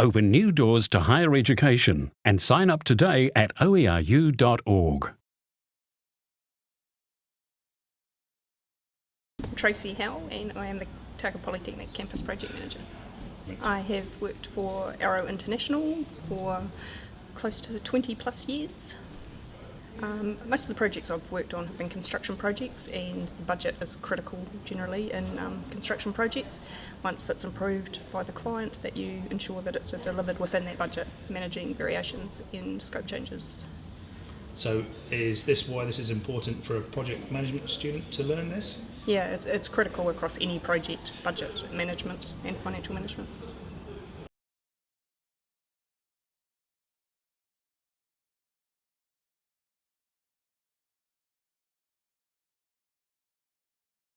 open new doors to higher education and sign up today at oeru.org. Tracy Howell, and I am the Otago Polytechnic Campus Project Manager. I have worked for Arrow International for close to 20 plus years. Um, most of the projects I've worked on have been construction projects, and the budget is critical generally in um, construction projects. Once it's approved by the client, that you ensure that it's delivered within that budget, managing variations in scope changes. So, is this why this is important for a project management student to learn this? Yeah, it's, it's critical across any project, budget management, and financial management.